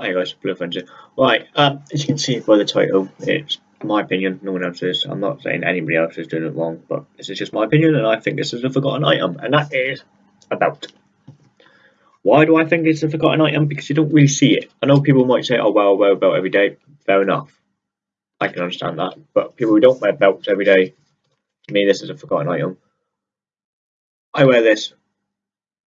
Hi guys, Blue. Right, um, as you can see by the title, it's my opinion, no one else's. I'm not saying anybody else is doing it wrong, but this is just my opinion, and I think this is a forgotten item, and that is about. Why do I think it's a forgotten item? Because you don't really see it. I know people might say, oh, well, I wear a belt every day. Fair enough. I can understand that. But people who don't wear belts every day, to me, this is a forgotten item. I wear this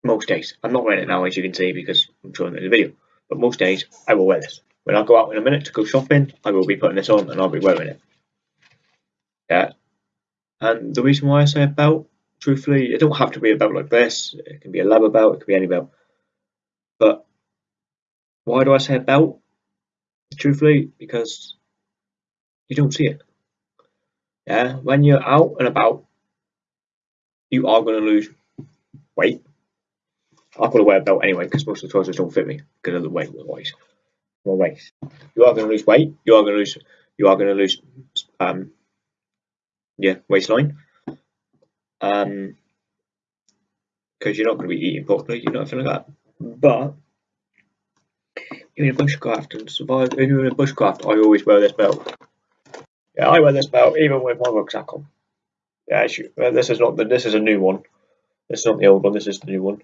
most days. I'm not wearing it now, as you can see, because I'm showing it in the video but most days I will wear this. When I go out in a minute to go shopping, I will be putting this on and I'll be wearing it. Yeah. And the reason why I say a belt, truthfully, it don't have to be a belt like this. It can be a leather belt, it can be any belt. But why do I say a belt? Truthfully, because you don't see it. Yeah, when you're out and about, you are going to lose weight I've got to wear a belt anyway because most of the trousers don't fit me because of the weight wise. My waist. You are going to lose weight. You are going to lose. You are going to lose. Um. Yeah, waistline. Um. Because you're not going to be eating properly. You're not feeling like that. But even in bushcraft and survive, even in bushcraft, I always wear this belt. Yeah, I wear this belt even with my rucksack on. Yeah, this is not the. This is a new one. This is not the old one. This is the new one.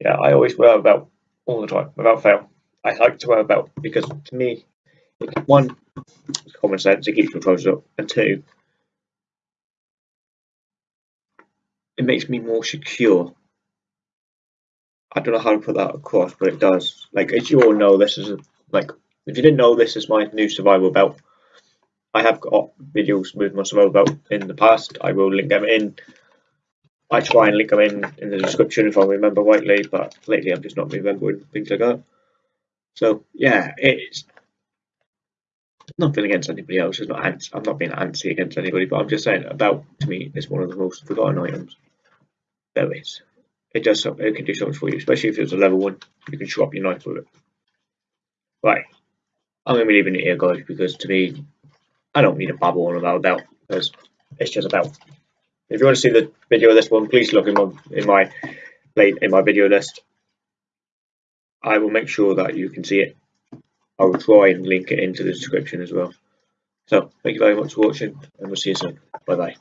Yeah, I always wear a belt all the time, without fail. I like to wear a belt because to me, one, common sense, it keeps your trousers up, and two, it makes me more secure. I don't know how to put that across, but it does. Like, as you all know, this is a, like, if you didn't know, this is my new survival belt. I have got videos with my survival belt in the past. I will link them in I try and link them in in the description if I remember rightly, but lately I'm just not remembering things like that. So yeah, it's nothing against anybody else. It's not ants. I'm not being antsy against anybody, but I'm just saying about to me it's one of the most forgotten items there is. It does something. It can do so much for you, especially if it's a level one. You can swap your knife with it. Right, I'm gonna be leaving it here, guys, because to me, I don't need a babble on about that because it's just about if you want to see the video of this one, please look in my in my in my video list. I will make sure that you can see it. I will try and link it into the description as well. So thank you very much for watching and we'll see you soon. Bye bye.